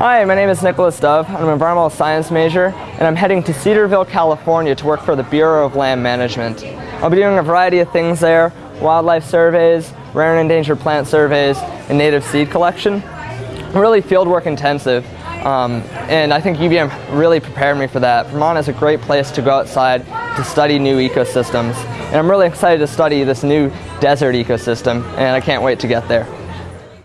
Hi, my name is Nicholas Dove. I'm an environmental science major, and I'm heading to Cedarville, California to work for the Bureau of Land Management. I'll be doing a variety of things there, wildlife surveys, rare and endangered plant surveys, and native seed collection. Really fieldwork intensive, um, and I think UVM really prepared me for that. Vermont is a great place to go outside to study new ecosystems, and I'm really excited to study this new desert ecosystem, and I can't wait to get there.